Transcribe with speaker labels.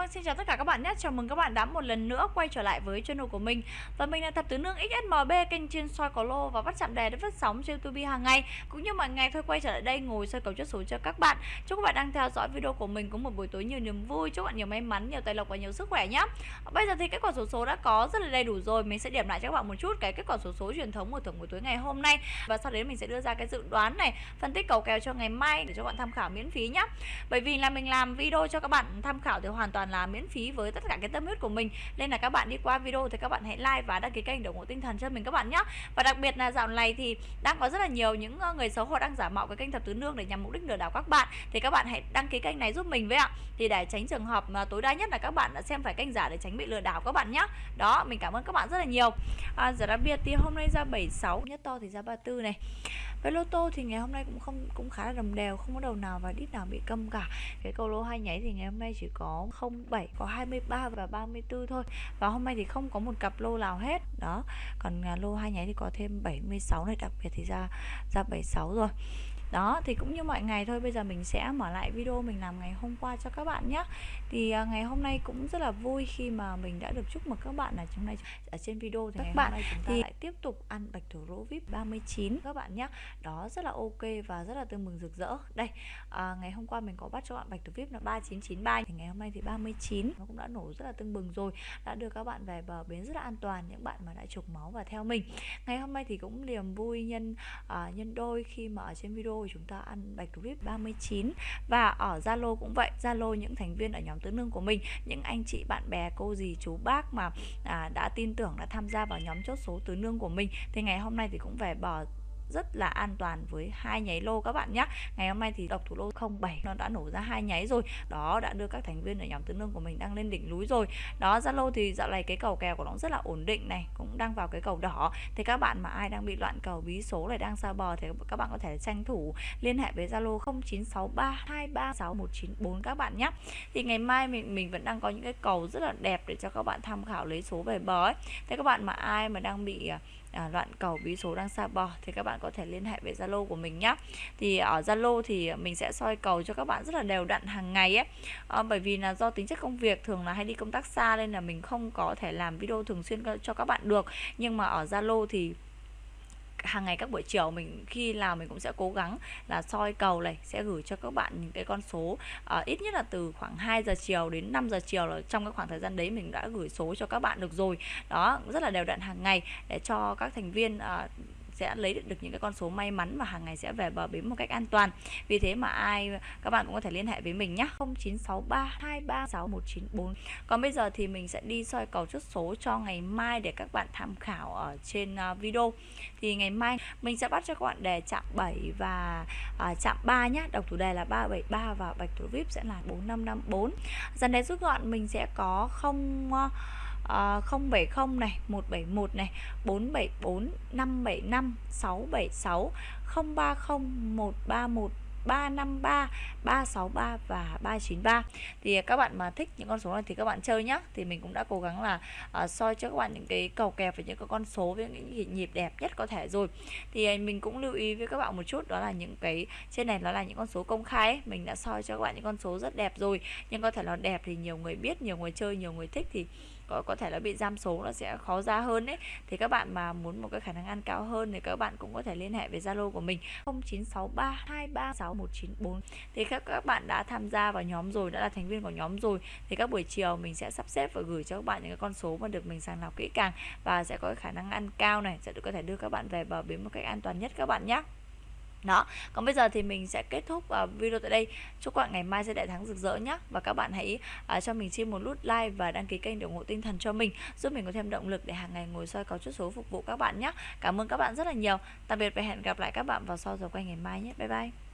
Speaker 1: Vâng, xin chào tất cả các bạn nhé. Chào mừng các bạn đã một lần nữa quay trở lại với channel của mình. Và mình là Thập Tứ Nương XSMB, kênh chuyên soi có lô và bắt chạm đề để phát sóng trên YouTube hàng ngày. Cũng như mọi ngày thôi quay trở lại đây ngồi soi cầu chốt số cho các bạn. Chúc các bạn đang theo dõi video của mình có một buổi tối nhiều niềm vui, chúc bạn nhiều may mắn, nhiều tài lộc và nhiều sức khỏe nhé. Bây giờ thì kết quả số số đã có rất là đầy đủ rồi. Mình sẽ điểm lại cho các bạn một chút cái kết quả số số truyền thống của thưởng buổi tối ngày hôm nay và sau đấy mình sẽ đưa ra cái dự đoán này, phân tích cầu kèo cho ngày mai để cho bạn tham khảo miễn phí nhé. Bởi vì là mình làm video cho các bạn tham khảo thì hoàn toàn là miễn phí với tất cả cái tâm huyết của mình. Nên là các bạn đi qua video thì các bạn hãy like và đăng ký kênh để ủng hộ tinh thần cho mình các bạn nhé và đặc biệt là dạo này thì đang có rất là nhiều những ờ, người xấu họ đang giả mạo cái kênh thập tứ nương để nhằm mục đích lừa đảo các bạn. Thì các bạn hãy đăng ký kênh này giúp mình với ạ. Thì để tránh trường hợp mà tối đa nhất là các bạn đã xem phải kênh giả để tránh bị lừa đảo các bạn nhé đó mình cảm ơn các bạn rất là nhiều. À, giờ đặc biệt thì hôm nay ra 76 nhất to thì ra 34 này với lô tô thì ngày hôm nay cũng không, cũng khá là đồng đều không có đầu nào và đít nào bị câm cả. Cái cầu lô hai nháy thì ngày hôm nay chỉ có 07 có 23 và 34 thôi. Và hôm nay thì không có một cặp lô nào hết. Đó, còn à, lô hai nháy thì có thêm 76 này, đặc biệt thì ra ra 76 rồi đó thì cũng như mọi ngày thôi bây giờ mình sẽ mở lại video mình làm ngày hôm qua cho các bạn nhé. Thì uh, ngày hôm nay cũng rất là vui khi mà mình đã được chúc mừng các bạn là hôm nay ở trên video thì các ngày bạn hôm nay chúng ta thì lại tiếp tục ăn bạch thủ lô vip 39 các bạn nhé. Đó rất là ok và rất là tưng mừng rực rỡ. Đây à, ngày hôm qua mình có bắt cho bạn bạch thủ vip là 3993 thì ngày hôm nay thì 39 nó cũng đã nổ rất là tưng bừng rồi đã đưa các bạn về bờ bến rất là an toàn những bạn mà đã trục máu và theo mình. Ngày hôm nay thì cũng niềm vui nhân uh, nhân đôi khi mà ở trên video chúng ta ăn bạch thủ vip 39 và ở Zalo cũng vậy Zalo những thành viên ở nhóm tứ nương của mình những anh chị bạn bè cô dì chú bác mà à, đã tin tưởng đã tham gia vào nhóm chốt số tứ nương của mình. Thì ngày hôm nay thì cũng về bỏ rất là an toàn với hai nháy lô các bạn nhé. Ngày hôm nay thì độc thủ lô 07 nó đã nổ ra hai nháy rồi. Đó đã đưa các thành viên ở nhóm tứ nương của mình đang lên đỉnh núi rồi. Đó, Zalo thì dạo này cái cầu kèo của nó rất là ổn định này, cũng đang vào cái cầu đỏ. Thì các bạn mà ai đang bị loạn cầu, bí số này đang xa bờ thì các bạn có thể tranh thủ liên hệ với Zalo 0963236194 các bạn nhé. Thì ngày mai mình mình vẫn đang có những cái cầu rất là đẹp để cho các bạn tham khảo lấy số về bờ ấy. Thế các bạn mà ai mà đang bị à, à, loạn cầu bí số đang xa bò thì các bạn có thể liên hệ với Zalo của mình nhé thì ở Zalo thì mình sẽ soi cầu cho các bạn rất là đều đặn hàng ngày ấy. À, bởi vì là do tính chất công việc thường là hay đi công tác xa nên là mình không có thể làm video thường xuyên cho các bạn được. Nhưng mà ở Zalo thì hàng ngày các buổi chiều mình khi nào mình cũng sẽ cố gắng là soi cầu này sẽ gửi cho các bạn những cái con số à, ít nhất là từ khoảng 2 giờ chiều đến 5 giờ chiều là trong cái khoảng thời gian đấy mình đã gửi số cho các bạn được rồi. Đó rất là đều đặn hàng ngày để cho các thành viên à, sẽ lấy được những cái con số may mắn và hàng ngày sẽ về bờ bến một cách an toàn. Vì thế mà ai các bạn cũng có thể liên hệ với mình nhé 0963236194 còn bây giờ thì mình sẽ đi soi cầu chốt số cho ngày mai để các bạn tham khảo ở trên à, video. Thì ngày mai mình sẽ bắt cho các bạn đề chạm 7 và à, chạm 3 nhé đọc thủ đề là 373 và bạch thủ vip sẽ là 4554 dần đấy rút gọn mình sẽ có không uh, Ờ, uh, 070 này 171 này 474 575 676 030 131 353, 363 và 393 thì các bạn mà thích những con số này thì các bạn chơi nhé thì mình cũng đã cố gắng là uh, soi cho các bạn những cái cầu kèo và những cái con số với những nhịp đẹp nhất có thể rồi. Thì ờ, mình cũng lưu ý với các bạn một chút đó là những cái trên này nó là những con số công khai ấy. mình đã soi cho các bạn những con số rất đẹp rồi. Nhưng có thể là đẹp thì nhiều người biết nhiều người chơi nhiều người thích thì có, có thể là bị giam số nó sẽ khó ra hơn đấy thì các bạn mà muốn một cái khả năng ăn cao hơn thì các bạn cũng có thể liên hệ với Zalo của mình 0963236194 thì các các bạn đã tham gia vào nhóm rồi đã là thành viên của nhóm rồi thì các buổi chiều mình sẽ sắp xếp và gửi cho các bạn những cái con số mà được mình sàng lọc kỹ càng và sẽ có khả năng ăn cao này sẽ được có thể đưa các bạn về bờ bến một cách an toàn nhất các bạn nhé đó. Còn bây giờ thì mình sẽ kết thúc uh, video tại đây. Chúc các bạn ngày mai sẽ đại thắng rực rỡ nhé và các bạn hãy uh, cho mình xin một nút like và đăng ký kênh để ủng hộ tinh thần cho mình giúp mình có thêm động lực để hàng ngày ngồi soi có chút số phục vụ các bạn nhé cảm ơn các bạn rất là nhiều. Tạm biệt và hẹn gặp lại các bạn vào sau giờ quay ngày mai nhé. Bye bye.